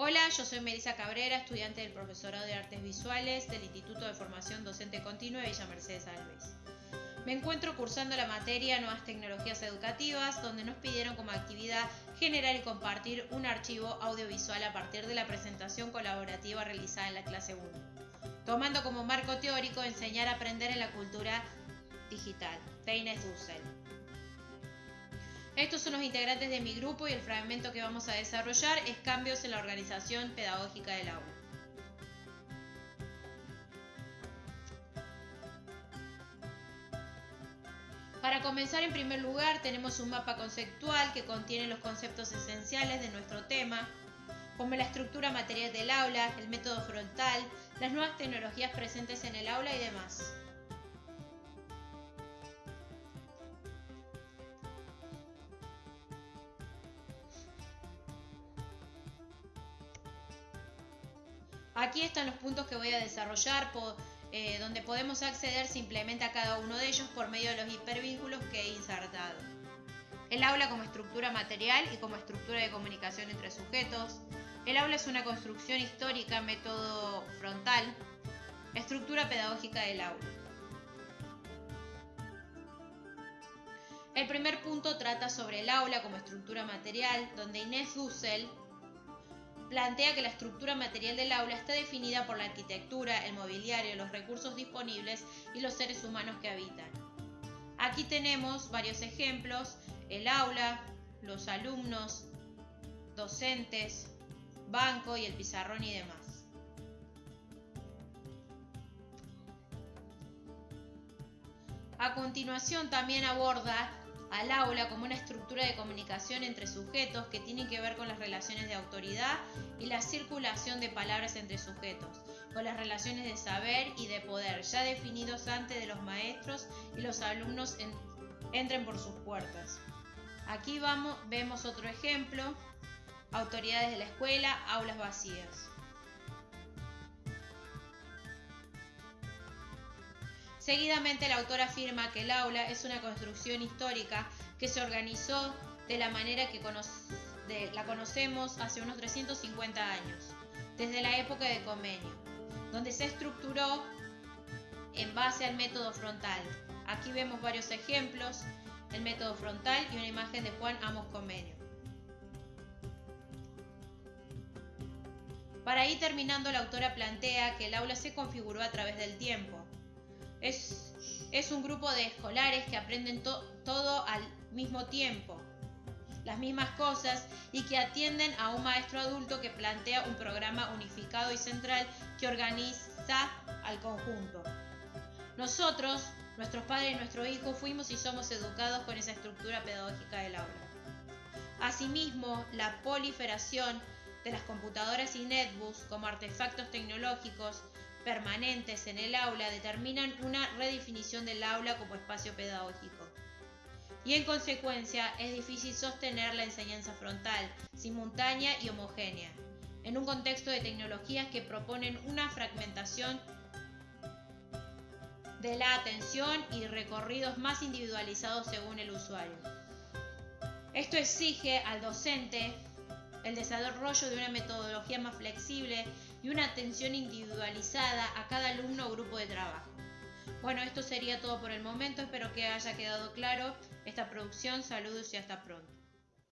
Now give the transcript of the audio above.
Hola, yo soy Melissa Cabrera, estudiante del Profesorado de Artes Visuales del Instituto de Formación Docente Continua de Villa Mercedes Alves. Me encuentro cursando la materia Nuevas Tecnologías Educativas, donde nos pidieron como actividad generar y compartir un archivo audiovisual a partir de la presentación colaborativa realizada en la clase 1, tomando como marco teórico enseñar a aprender en la cultura digital, de Inés Dussel. Estos son los integrantes de mi grupo y el fragmento que vamos a desarrollar es cambios en la organización pedagógica del aula. Para comenzar, en primer lugar, tenemos un mapa conceptual que contiene los conceptos esenciales de nuestro tema, como la estructura material del aula, el método frontal, las nuevas tecnologías presentes en el aula y demás. Aquí están los puntos que voy a desarrollar, eh, donde podemos acceder simplemente a cada uno de ellos por medio de los hipervínculos que he insertado. El aula como estructura material y como estructura de comunicación entre sujetos. El aula es una construcción histórica, método frontal. Estructura pedagógica del aula. El primer punto trata sobre el aula como estructura material, donde Inés Dussel plantea que la estructura material del aula está definida por la arquitectura, el mobiliario, los recursos disponibles y los seres humanos que habitan. Aquí tenemos varios ejemplos, el aula, los alumnos, docentes, banco y el pizarrón y demás. A continuación también aborda al aula como una estructura de comunicación entre sujetos que tienen que ver con las relaciones de autoridad y la circulación de palabras entre sujetos, con las relaciones de saber y de poder, ya definidos antes de los maestros y los alumnos entren por sus puertas. Aquí vamos, vemos otro ejemplo, autoridades de la escuela, aulas vacías. Seguidamente el autor afirma que el aula es una construcción histórica que se organizó de la manera que la conocemos hace unos 350 años, desde la época de Comenio, donde se estructuró en base al método frontal. Aquí vemos varios ejemplos, el método frontal y una imagen de Juan Amos Comenio. Para ir terminando, la autora plantea que el aula se configuró a través del tiempo, es, un grupo de escolares que aprenden todo al mismo tiempo, las mismas cosas y que atienden a un maestro adulto que plantea un programa unificado y central que organiza al conjunto. Nosotros, nuestros padres y nuestros hijos, fuimos y somos educados con esa estructura pedagógica del aula. Asimismo, la proliferación de las computadoras y netbooks como artefactos tecnológicos permanentes en el aula determinan una redefinición del aula como espacio pedagógico. Y en consecuencia es difícil sostener la enseñanza frontal, simultánea y homogénea, en un contexto de tecnologías que proponen una fragmentación de la atención y recorridos más individualizados según el usuario. Esto exige al docente el desarrollo de una metodología más flexible y una atención individualizada a cada alumno o grupo de trabajo. Bueno, esto sería todo por el momento, espero que haya quedado claro esta producción, saludos y hasta pronto.